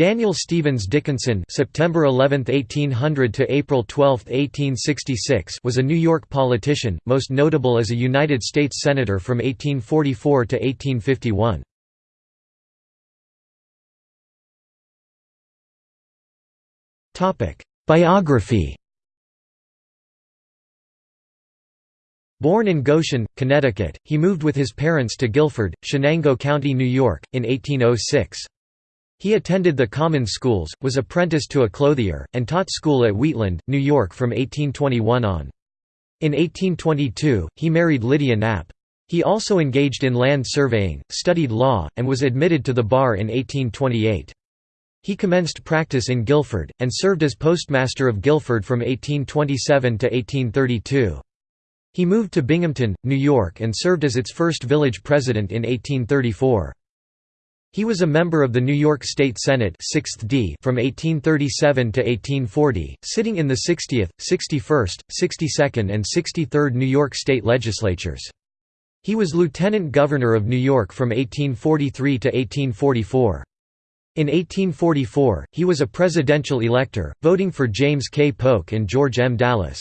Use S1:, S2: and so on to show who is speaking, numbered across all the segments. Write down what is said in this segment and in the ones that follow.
S1: Daniel Stevens Dickinson (September 11, 1800 to April 12, 1866) was a New York politician, most notable as a United States senator from 1844 to 1851. Topic: Biography. Born in Goshen, Connecticut, he moved with his parents to Guilford, Chenango County, New York, in 1806. He attended the common schools, was apprenticed to a clothier, and taught school at Wheatland, New York from 1821 on. In 1822, he married Lydia Knapp. He also engaged in land surveying, studied law, and was admitted to the bar in 1828. He commenced practice in Guilford, and served as postmaster of Guilford from 1827 to 1832. He moved to Binghamton, New York and served as its first village president in 1834. He was a member of the New York State Senate 6th D from 1837 to 1840, sitting in the 60th, 61st, 62nd and 63rd New York State legislatures. He was lieutenant governor of New York from 1843 to 1844. In 1844, he was a presidential elector, voting for James K. Polk and George M. Dallas.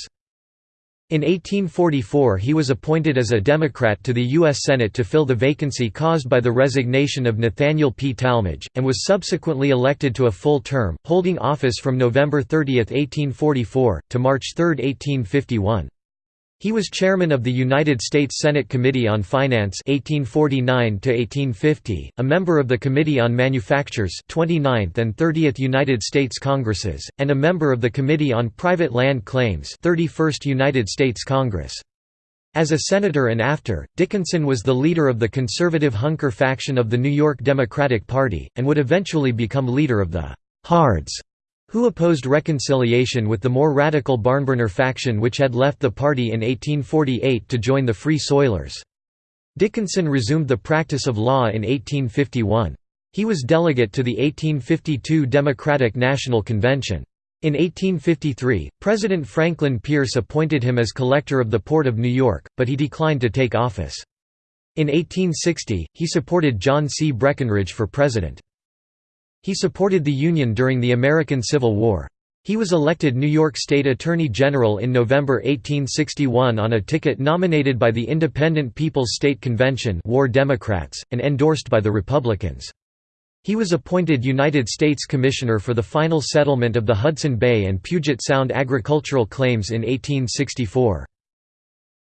S1: In 1844 he was appointed as a Democrat to the U.S. Senate to fill the vacancy caused by the resignation of Nathaniel P. Tallmadge, and was subsequently elected to a full term, holding office from November 30, 1844, to March 3, 1851. He was chairman of the United States Senate Committee on Finance 1849 1850, a member of the Committee on Manufactures 29th and 30th United States Congresses, and a member of the Committee on Private Land Claims 31st United States Congress. As a senator and after, Dickinson was the leader of the conservative Hunker faction of the New York Democratic Party, and would eventually become leader of the «Hards» who opposed reconciliation with the more radical Barnburner faction which had left the party in 1848 to join the Free Soilers. Dickinson resumed the practice of law in 1851. He was delegate to the 1852 Democratic National Convention. In 1853, President Franklin Pierce appointed him as collector of the Port of New York, but he declined to take office. In 1860, he supported John C. Breckinridge for president. He supported the Union during the American Civil War. He was elected New York State Attorney General in November 1861 on a ticket nominated by the Independent People's State Convention War Democrats, and endorsed by the Republicans. He was appointed United States Commissioner for the final settlement of the Hudson Bay and Puget Sound agricultural claims in 1864.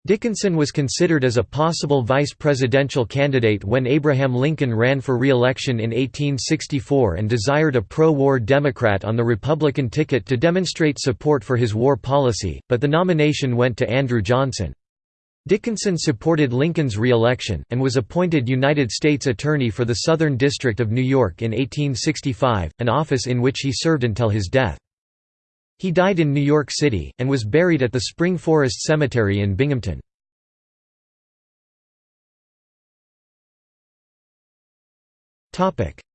S1: Dickinson was considered as a possible vice presidential candidate when Abraham Lincoln ran for re-election in 1864 and desired a pro-war Democrat on the Republican ticket to demonstrate support for his war policy, but the nomination went to Andrew Johnson. Dickinson supported Lincoln's re-election, and was appointed United States Attorney for the Southern District of New York in 1865, an office in which he served until his death. He died in New York City, and was buried at the Spring Forest Cemetery in Binghamton.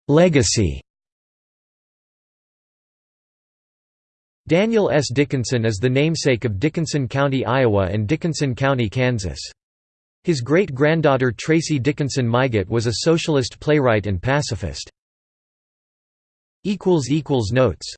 S1: Legacy Daniel S. Dickinson is the namesake of Dickinson County, Iowa and Dickinson County, Kansas. His great-granddaughter Tracy Dickinson Mygatt was a socialist playwright and pacifist. Notes